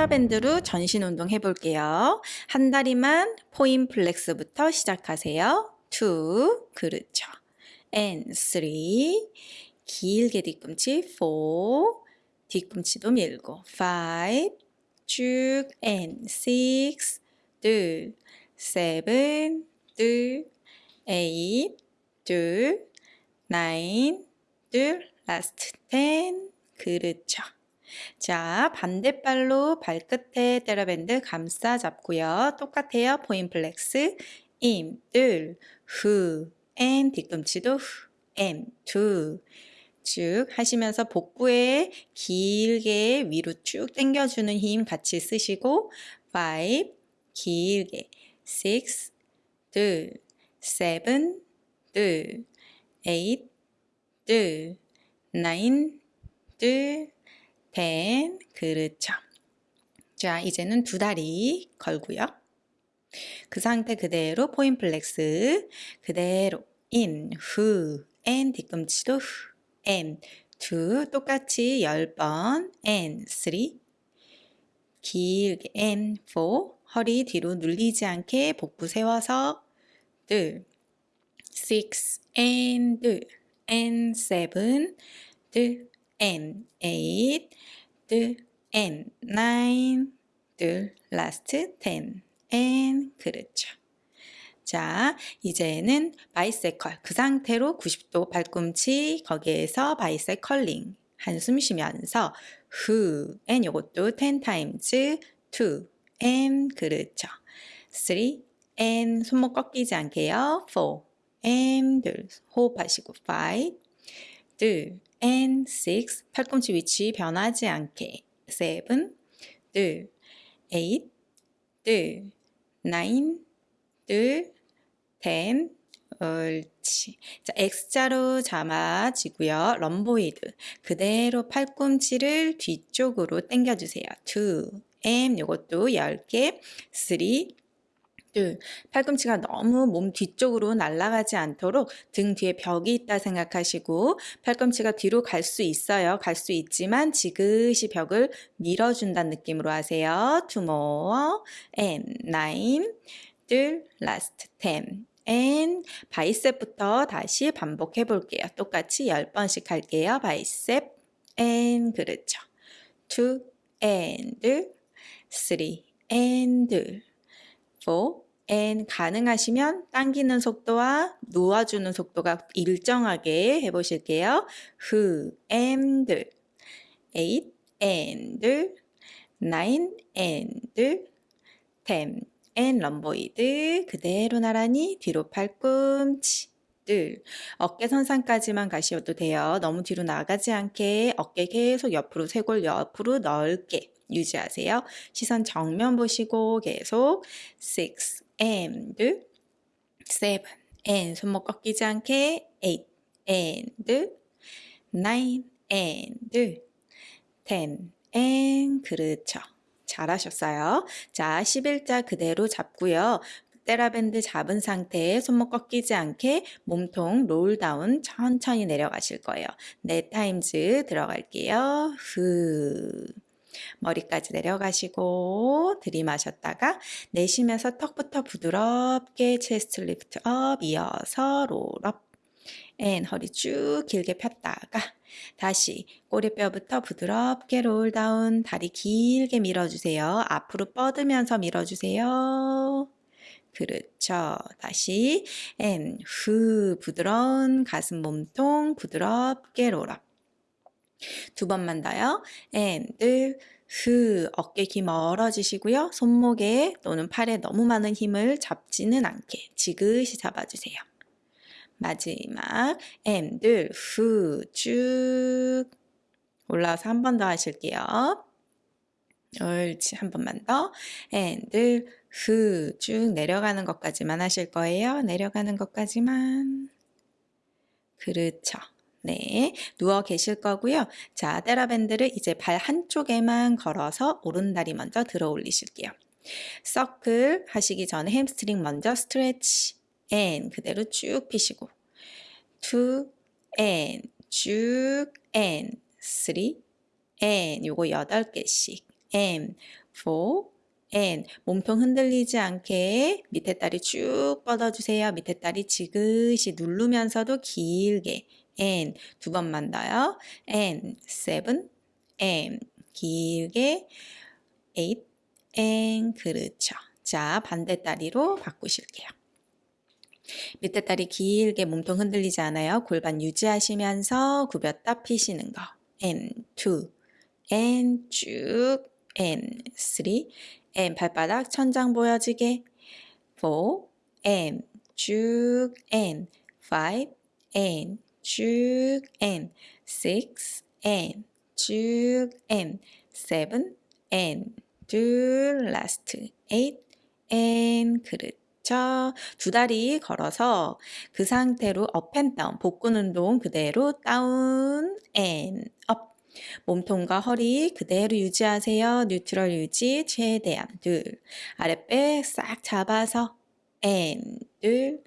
테라밴드로 전신 운동 해볼게요. 한 다리만 point flex부터 시작하세요. 2, 그렇죠. and 3, 길게 뒤꿈치 4, 뒤꿈치도 밀고. 5, 쭉. and 6, 둘, 7, 둘, 8, 둘, 9, 둘, last 10, 그렇죠. 자, 반대발로 발끝에 테라밴드 감싸 잡고요. 똑같아요. point flex, 임, 을, 후, and, 뒤꿈치도 후, and, 두. 쭉 하시면서 복부에 길게 위로 쭉 당겨주는 힘 같이 쓰시고 5, 길게 6, 2, 7, 2, 8, 2, 9, 2, ten, 그렇죠. 자, 이제는 두 다리 걸고요. 그 상태 그대로 point flex 그대로 인, 후, 엔, 뒤꿈치도 후, 엔, 두, 똑같이 열 번 and, three, 길게 and, four, 허리 뒤로 눌리지 않게 복부 세워서 둘, six, and, and, seven, 둘, and, 8 둘, and, nine, 둘, last, ten, and, 그렇죠. 자, 이제는 biceps curl. 그 상태로 90도 팔꿈치, 거기에서 biceps curling. 한숨 쉬면서 후, and 요것도 10 times, 2, and, 그렇죠. 3, and, 손목 꺾이지 않게요. 4, and, 둘, 호흡하시고 5, 둘, and 6 팔꿈치 위치 변하지 않게 7둘8둘9둘10 옳지. 자, X자로 잡아지고요. rhomboid. 그대로 팔꿈치를 뒤쪽으로 당겨주세요. 2, M 요것도 10개, 3, 둘, 팔꿈치가 너무 몸 뒤쪽으로 날아가지 않도록 등 뒤에 벽이 있다 생각하시고 팔꿈치가 뒤로 갈 수 있어요. 갈 수 있지만 지그시 벽을 밀어준다는 느낌으로 하세요. More and nine, 둘, last ten. and 바이셉부터 다시 반복해 볼게요. 똑같이 10번씩 할게요. 바이셉 and 그렇죠. two and three and 4 and 가능하시면 당기는 속도와 놓아주는 속도가 일정하게 해보실게요. 후 and 8 and 9 and 10 and rhomboid. 그대로 나란히 뒤로 팔꿈치 둘 어깨 선상까지만 가셔도 돼요. 너무 뒤로 나가지 않게 어깨 계속 옆으로 쇄골 옆으로 넓게 유지하세요. 시선 정면 보시고 계속 6 and 7 and 손목 꺾이지 않게 8 and 9 and 10 and 그렇죠. 잘하셨어요. 자, 11자 그대로 잡고요. 테라밴드 잡은 상태에 손목 꺾이지 않게 몸통 roll down 천천히 내려가실 거예요. 네 times 들어갈게요. 후. 머리까지 내려가시고 들이마셨다가 내쉬면서 턱부터 부드럽게 chest lift up 이어서 roll up and 허리 쭉 길게 폈다가 다시 꼬리뼈부터 부드럽게 roll down 다리 길게 밀어주세요. 앞으로 뻗으면서 밀어주세요. 그렇죠. 다시 and 후 부드러운 가슴 몸통 부드럽게 roll up 두 번만 더요. and 후 어깨 기 멀어지시고요. 손목에 또는 팔에 너무 많은 힘을 잡지는 않게 지그시 잡아주세요. 마지막 and 후 쭉 올라와서 한 번 더 하실게요. 옳지 한 번만 더 and 후 쭉 내려가는 것까지만 하실 거예요. 내려가는 것까지만 그렇죠. 네, 누워 계실 거고요. 자, 테라밴드를 이제 발 한쪽에만 걸어서 오른다리 먼저 들어 올리실게요. 서클 하시기 전에 햄스트링 먼저 stretch and 그대로 쭉 피시고 two and 쭉 and three and 요거 여덟 개씩 and four, and 몸통 흔들리지 않게 밑에 다리 쭉 뻗어주세요. 밑에 다리 지그시 누르면서도 길게 and 두 번만 더요. and seven, and 길게 eight, and 그렇죠. 자, 반대 다리로 바꾸실게요. 밑에 다리 길게 몸통 흔들리지 않아요. 골반 유지하시면서 굽혔다 피시는 거. and two, and 쭉, and three, and 발바닥 천장 보여지게. four, and 쭉, and five, and 쭉, and six, and 쭉, and seven, and 둘, last, eight, and 그렇죠. 두 다리 걸어서 그 상태로 up and down, 복근 운동 그대로 down and up. 몸통과 허리 그대로 유지하세요. 뉴트럴 유지 최대한 둘. 아랫배 싹 잡아서 and 둘,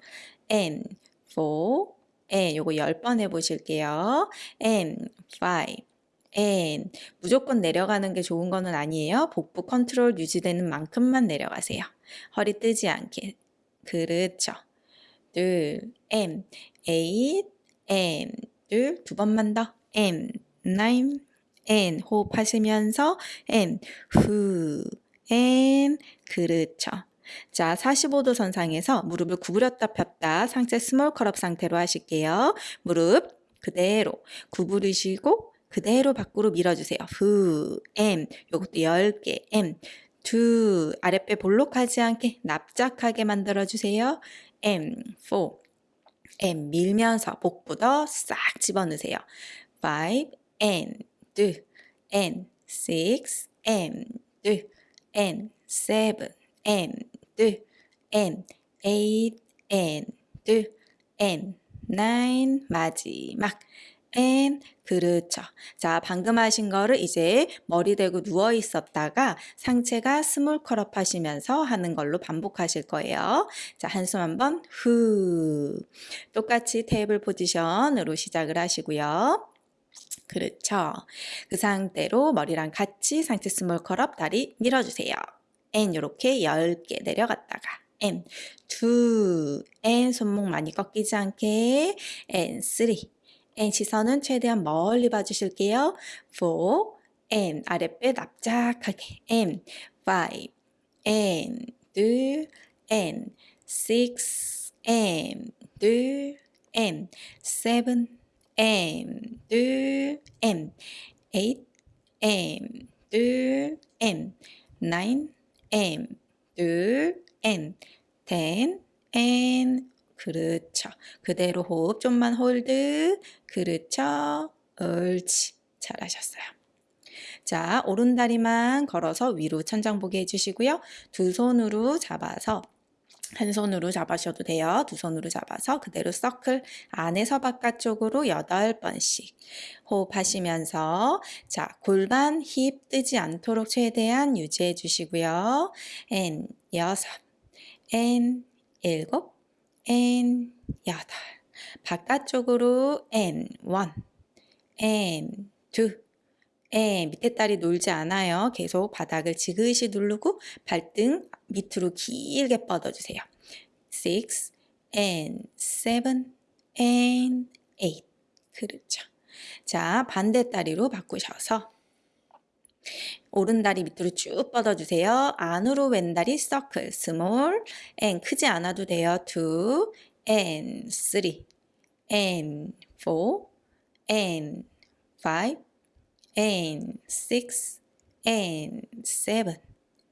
and four, and 요거 10번 해보실게요. and five, and 무조건 내려가는 게 좋은 거는 아니에요. 복부 컨트롤 유지되는 만큼만 내려가세요. 허리 뜨지 않게. 그렇죠. 둘, and, eight, and, 둘, 두 번만 더. and, nine, and 호흡하시면서 and, 후, and, 그렇죠. 자, 45도 선상에서 무릎을 구부렸다 폈다 상체 small curl up 상태로 하실게요. 무릎 그대로 구부리시고 그대로 밖으로 밀어주세요. 후, M, 요것도 10개, M, 두, 아랫배 볼록하지 않게 납작하게 만들어주세요. M, 4, M, 밀면서 복부도 싹 집어넣으세요. 5, N, 2, N, 6, N, 2, N, 7, N, 2, N, 8, N, 2, N, 9, 마지막. and, 그렇죠. 자, 방금 하신 거를 이제 머리 대고 누워 있었다가 상체가 small curl up 하시면서 하는 걸로 반복하실 거예요. 자, 한숨 한번 후. 똑같이 테이블 포지션으로 시작을 하시고요. 그렇죠. 그 상태로 머리랑 같이 상체 small curl up 다리 밀어주세요. and 이렇게 10개 내려갔다가 and 2 and 손목 많이 꺾이지 않게 N 3 N 시선은 최대한 멀리 봐주실게요. 4 N 아랫배 납작하게 N 5 N 둘 N. 6 N 둘 N 7 M 둘 M. 8 M 둘 M. 9 M 둘 M 10 and 그렇죠. 그대로 호흡 좀만 hold. 그렇죠. 옳지. 잘하셨어요. 자, 오른 다리만 걸어서 위로 천장 보게 해주시고요. 두 손으로 잡아서 한 손으로 잡으셔도 돼요. 두 손으로 잡아서 그대로 서클 안에서 바깥쪽으로 8번씩 호흡하시면서 자 골반 힙 뜨지 않도록 최대한 유지해 주시고요. N 여섯, N 일곱, N 여덟 바깥쪽으로 N 원, N 두 N 밑에 다리 놀지 않아요. 계속 바닥을 지그시 누르고 발등 밑으로 길게 뻗어주세요. 6 and 7 and 8 그렇죠. 자 반대 다리로 바꾸셔서 오른 다리 밑으로 쭉 뻗어주세요. 안으로 왼 다리 서클 small and 크지 않아도 돼요. 2 and 3 and 4 and 5 and 6 and 7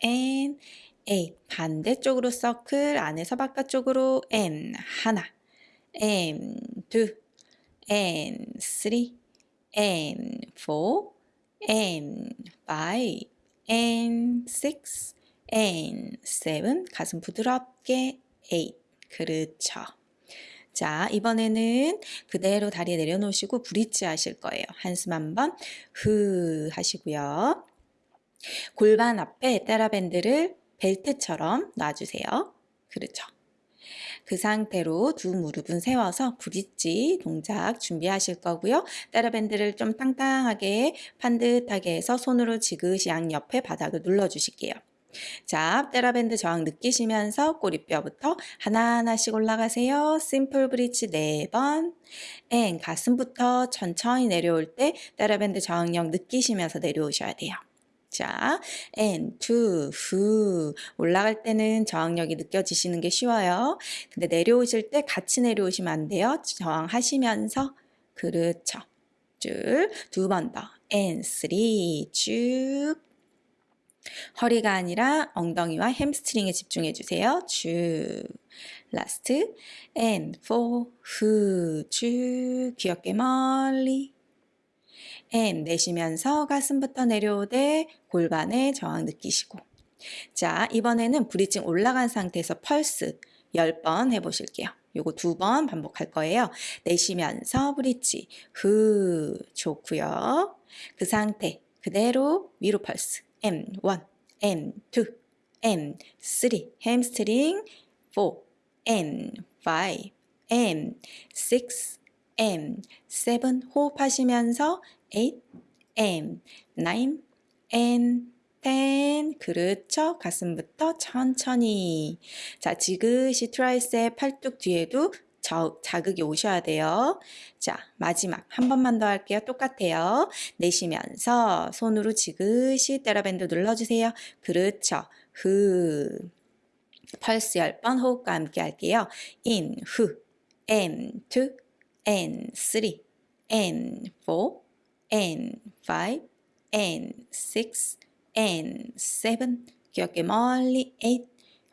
and 8 반대쪽으로 서클 안에서 바깥쪽으로 and 하나 and two and three and four and five and six and seven 가슴 부드럽게 eight 그렇죠. 자, 이번에는 그대로 다리 내려놓으시고 브릿지 하실 거예요. 한숨 한번 후 하시고요. 골반 앞에 테라밴드를 벨트처럼 놔주세요. 그렇죠. 그 상태로 두 무릎은 세워서 브릿지 동작 준비하실 거고요. TheraBand를 좀 땅땅하게 반듯하게 해서 손으로 지그시 양옆에 바닥을 눌러주실게요. 자, TheraBand 저항 느끼시면서 꼬리뼈부터 하나하나씩 올라가세요. simple bridge 4번. and 가슴부터 천천히 내려올 때 TheraBand 저항력 느끼시면서 내려오셔야 돼요. 자, and, two, 후. 올라갈 때는 저항력이 느껴지시는 게 쉬워요. 근데 내려오실 때 같이 내려오시면 안 돼요. 저항하시면서. 그렇죠. 쭉. 두 번 더. and, three. 쭉. 허리가 아니라 엉덩이와 햄스트링에 집중해 주세요. 쭉. last. and, four. 후. 쭉. 귀 어깨 멀리. and 내쉬면서 가슴부터 내려오되 골반에 저항 느끼시고 자 이번에는 bridging 올라간 상태에서 펄스 10번 해보실게요. 요거 두 번 반복할 거예요. 내쉬면서 bridge 후 좋고요. 그 상태 그대로 위로 펄스 M1, M2, M3 햄스트링 4, M5, M6, M7 호흡하시면서 8, and, 9, and, 10. 그렇죠. 가슴부터 천천히. 자, 지그시 tricep 팔뚝 뒤에도 저, 자극이 오셔야 돼요. 자, 마지막 한 번만 더 할게요. 똑같아요. 내쉬면서 손으로 지그시 TheraBand 눌러주세요. 그렇죠. 후. 펄스 10번 호흡과 함께 할게요. and, 후, and, two, and, three, and, four, and 5 and 6 and 7 귀엽게 멀리 8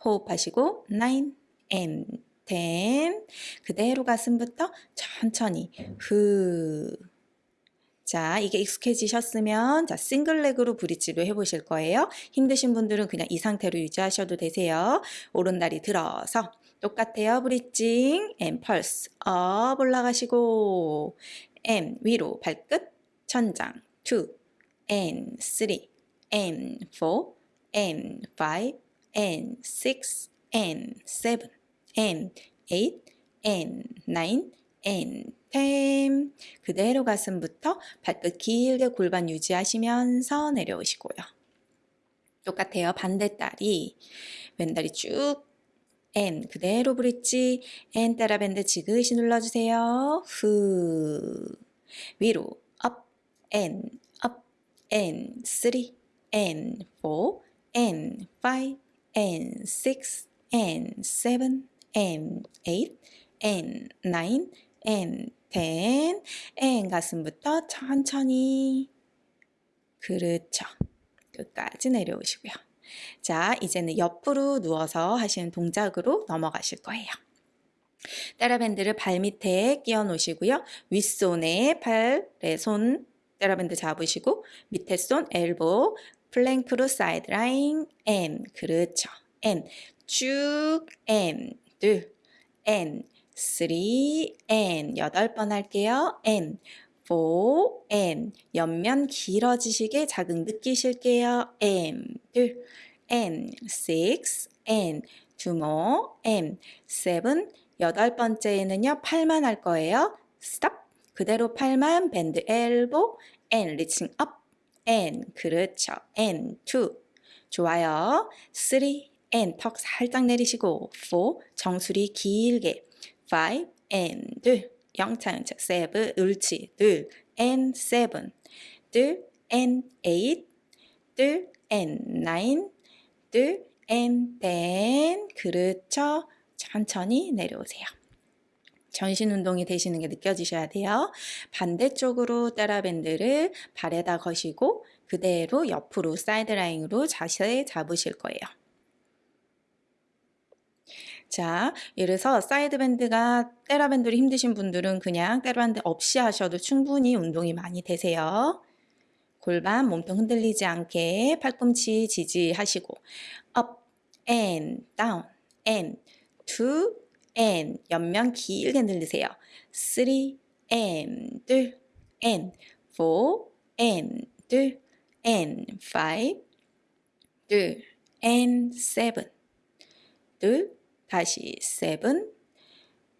호흡하시고 9 and 10 그대로 가슴부터 천천히 후 자, 이게 익숙해지셨으면 자, 싱글렉으로 브릿지로 해보실 거예요. 힘드신 분들은 그냥 이 상태로 유지하셔도 되세요. 오른다리 들어서 똑같아요. bridging, and pulse up 올라가시고 and 위로 발끝 천장 2 and 3 and 4 and 5 and 6 and 7 and, eight, and, 그대로 가슴부터 발끝 길게 골반 유지하시면서 내려오시고요. 똑같아요. 반대다리, 왼다리 쭉. N 그대로 브릿지. N 따라밴드 지그시 눌러주세요. 후. 위로 up N up N 3 N 4 N 5 N 6 N 7 n, 8, n, 9, n, 10, n 가슴부터 천천히 그렇죠. 끝까지 내려오시고요. 자, 이제는 옆으로 누워서 하시는 동작으로 넘어가실 거예요. TheraBand를 발 밑에 끼워 놓으시고요. 윗손에 팔에 손 TheraBand 잡으시고 밑에 손 엘보 플랭크로 사이드라인 M 그렇죠. and 쭉 and 둘. and. 3 and. 여덟 번 할게요. and. 4 N. 옆면 길어지시게 자극 느끼실게요. M. 둘. N. 6 N. two more M. 7 여덟 번째에는요 팔만 할 거예요. 스톱 그대로 팔만. 밴드 엘보 and reaching up. And 그렇죠. And two. 좋아요. 3 and 턱 살짝 내리시고 4 정수리 길게. 5 and 둘 영차 영차 7 옳지 둘 and 7둘 and 8둘 and 9둘 and 10 그렇죠? 천천히 내려오세요. 전신 운동이 되시는 게 느껴지셔야 돼요. 반대쪽으로 따라밴드를 발에다 거시고 그대로 옆으로 사이드라인으로 자세 잡으실 거예요. 자, 이래서 사이드밴드가 때라밴드로 힘드신 분들은 그냥 때라밴드 없이 하셔도 충분히 운동이 많이 되세요. 골반 몸통 흔들리지 않게 팔꿈치 지지하시고 up and down and two and 옆면 길게 늘리세요. 3 and 둘 and 4 and 둘 and 5둘 and 7둘 다시 7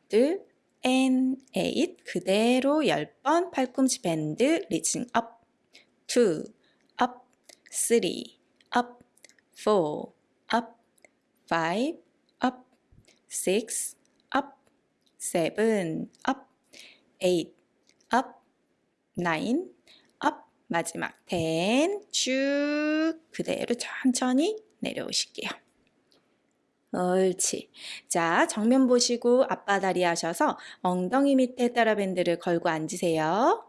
둘, and eight 그대로 10번 팔꿈치 밴드 reaching up two, up three, up four, up five, up six, up seven, up eight, up nine, up 마지막 ten 쭉 그대로 천천히 내려오실게요. 옳지. 자, 정면 보시고 앞바다리 하셔서 엉덩이 밑에 따라밴드를 걸고 앉으세요.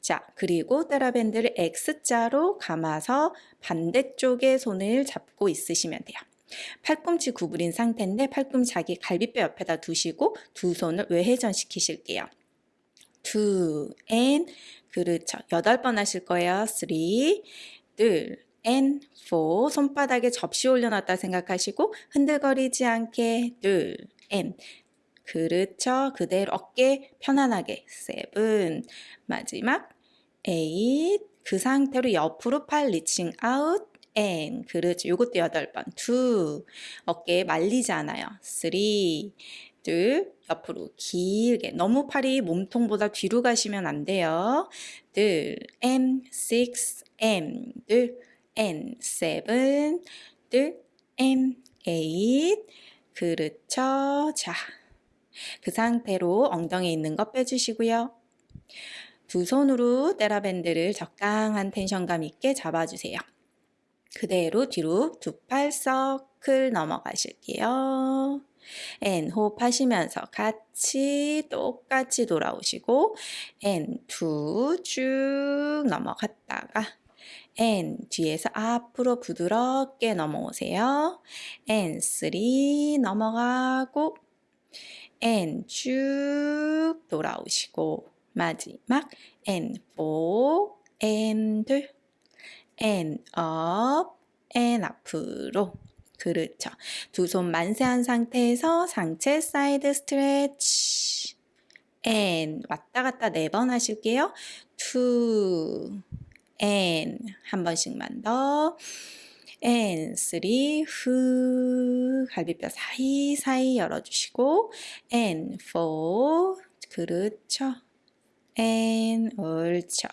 자, 그리고 따라밴드를 X자로 감아서 반대쪽에 손을 잡고 있으시면 돼요. 팔꿈치 구부린 상태인데 팔꿈치 자기 갈비뼈 옆에다 두시고 두 손을 외회전 시키실게요. two 그렇죠. 여덟 번 하실 거예요. three 둘 and four 손바닥에 접시 올려놨다 생각하시고 흔들거리지 않게 둘 and 그렇죠. 그대로 어깨 편안하게. seven 마지막 eight 그 상태로 옆으로 팔 reaching out. And 그렇죠. 요것도 여덟 번. two 어깨 말리지 않아요. three 둘. 옆으로 길게. 너무 팔이 몸통보다 뒤로 가시면 안 돼요. 둘. And six and 둘 and seven 둘 and eight 그렇죠. 자, 그 상태로 엉덩이 있는 거 빼주시고요. 두 손으로 테라밴드를 적당한 텐션감 있게 잡아주세요. 그대로 뒤로 두 팔 서클 넘어가실게요. and 호흡하시면서 같이 똑같이 돌아오시고 and two 쭉 넘어갔다가 and 뒤에서 앞으로 부드럽게 넘어오세요. and 3 넘어가고 and 쭉 돌아오시고 마지막 and 4 and 2 and up and 앞으로 그렇죠. 두 손 만세한 상태에서 상체 side stretch and 왔다 갔다 네 번 하실게요. 2 and 한 번씩만 더. And 3 후. 갈비뼈 사이사이 열어주시고. And 4 그렇죠 and 옳죠.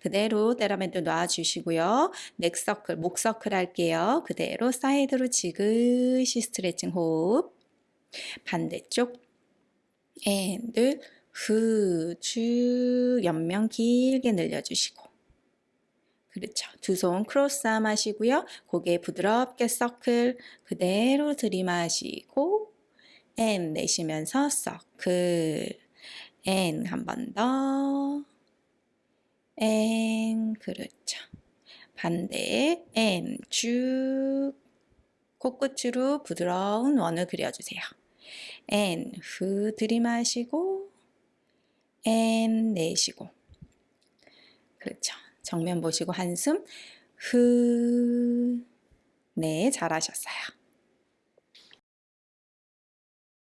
그대로 테라밴드 놔주시고요. neck circle, 목 서클 할게요. 그대로 side로 지그시 스트레칭 호흡. 반대쪽. And 후쭉 옆면 길게 늘려주시고. 그렇죠. 두 손 cross arm 하시고요. 고개 부드럽게 서클 그대로 들이마시고 and 내쉬면서 서클 앤 한 번 더. 앤 그렇죠. 반대 and 쭉 코끝으로 부드러운 원을 그려주세요. and 후 들이마시고 and 내쉬고 그렇죠. 정면 보시고 한숨 후 네, 잘하셨어요.